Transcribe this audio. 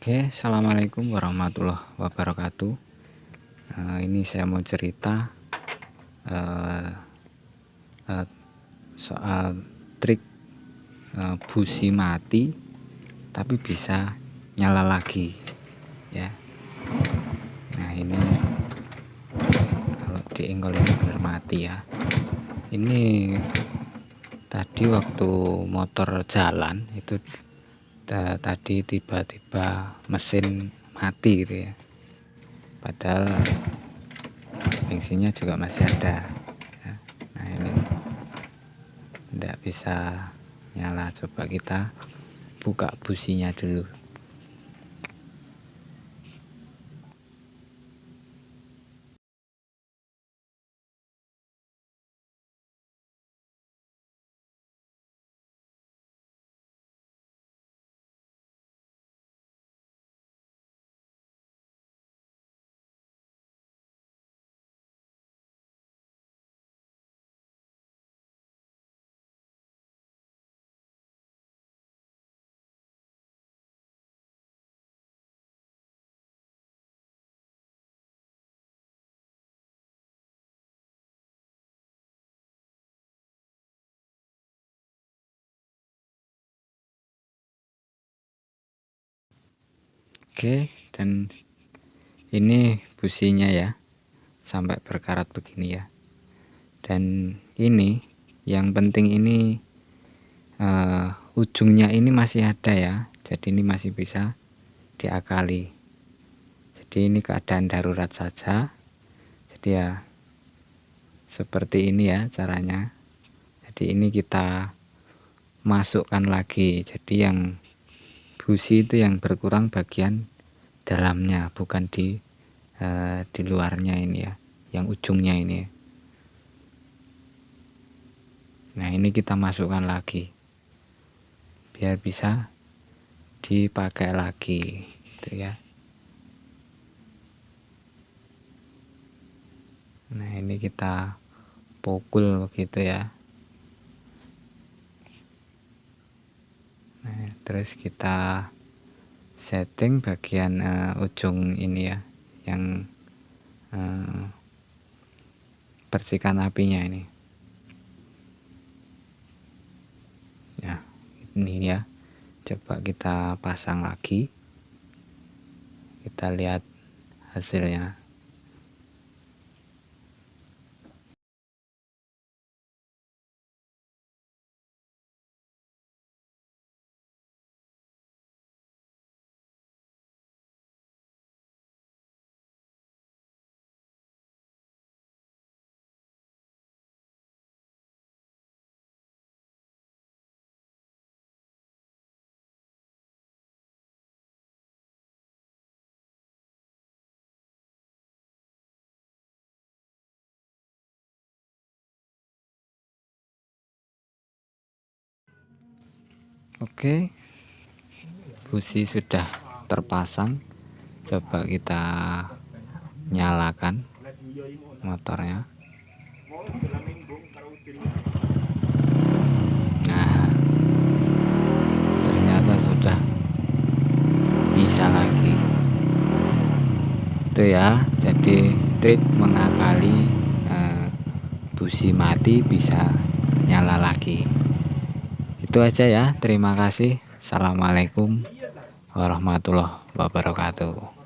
Oke Assalamualaikum warahmatullahi wabarakatuh. Uh, ini saya mau cerita uh, uh, soal trik uh, busi mati tapi bisa nyala lagi ya. Nah ini kalau diinggol ini benar mati ya. Ini tadi waktu motor jalan itu tadi tiba-tiba mesin mati gitu ya. Padahal bensinnya juga masih ada. Ya. nah ini tidak bisa nyala. Coba kita buka businya dulu Oke dan ini businya ya sampai berkarat begini ya. Dan ini yang penting ini uh, ujungnya ini masih ada ya jadi ini masih bisa diakali. Jadi ini keadaan darurat saja. Jadi ya seperti ini ya caranya. Jadi ini kita masukkan lagi. Jadi yang busi itu yang berkurang bagian dalamnya bukan di uh, di luarnya ini ya yang ujungnya ini nah ini kita masukkan lagi. Biar bisa dipakai lagi gitu ya. Nah ini kita pukul begitu ya. Nah terus kita setting bagian uh, ujung ini ya yang uh, apinya ini. Ya ini ya coba kita pasang lagi. Kita lihat hasilnya Oke. Busi sudah terpasang. Coba kita nyalakan motornya. Nah ternyata sudah bisa lagi. Itu ya jadi trik mengakali eh, busi mati bisa nyala lagi itu aja ya. Terima kasih. Assalamualaikum warahmatullahi wabarakatuh